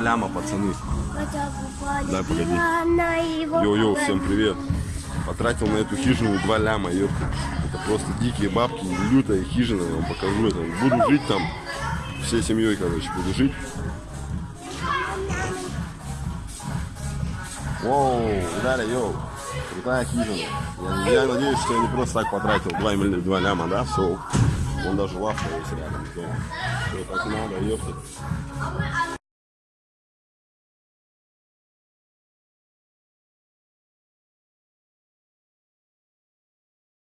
ляма, пацаны. Дай, погоди. Йоу-йоу, всем привет. Потратил на эту хижину 2 ляма, ёпта. Это просто дикие бабки, лютая хижина, я вам покажу это. Буду жить там, всей семьей, короче, буду жить. Воу, видали, йоу. Крутая хижина. Я, я надеюсь, что я не просто так потратил 2, милли- 2 ляма, да, все. Он даже лавка есть рядом. Все так надо, ёпта.